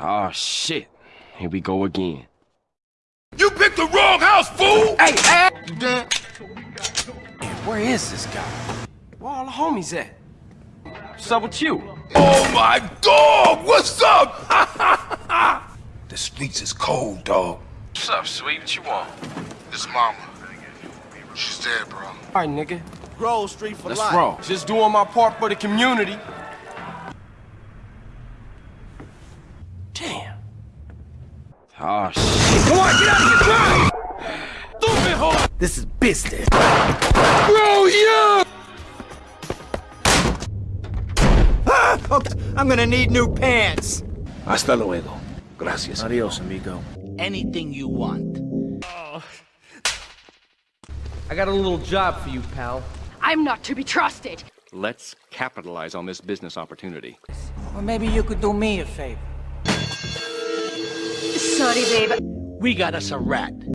Oh, shit. Here we go again. You picked the wrong house, fool! Hey, hey! You? Where is this guy? Where all the homies at? What's up with you? Oh my dog! What's up? the streets is cold, dog. What's up, sweet? What you want? This mama. She's dead, bro. All right, nigga. Grove Street for Let's life. roll. Just doing my part for the community. Oh, shit. Come on, get out of here! Drive! Stupid whore! This is business. Bro, yeah! Ah, okay, I'm gonna need new pants. Hasta luego. Gracias. Adios, amigo. Anything you want. I got a little job for you, pal. I'm not to be trusted. Let's capitalize on this business opportunity. Or maybe you could do me a favor. Babe. We got us a rat.